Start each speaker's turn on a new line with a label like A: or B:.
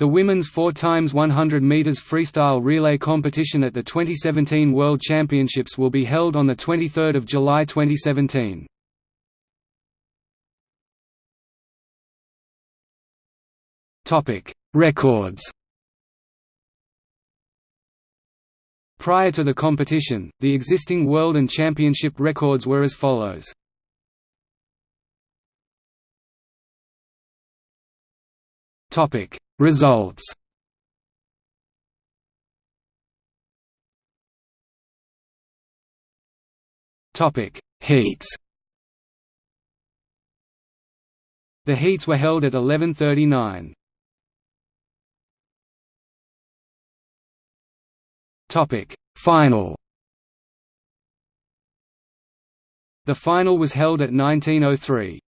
A: The women's 4 x 100 meters freestyle relay competition at the 2017 World Championships will be held on the 23rd of July 2017. Topic: Records. Prior to the competition, the existing world and championship records were as follows. Topic Results Topic Heats The heats were held at 11:39. Topic Final The final was held at 1903.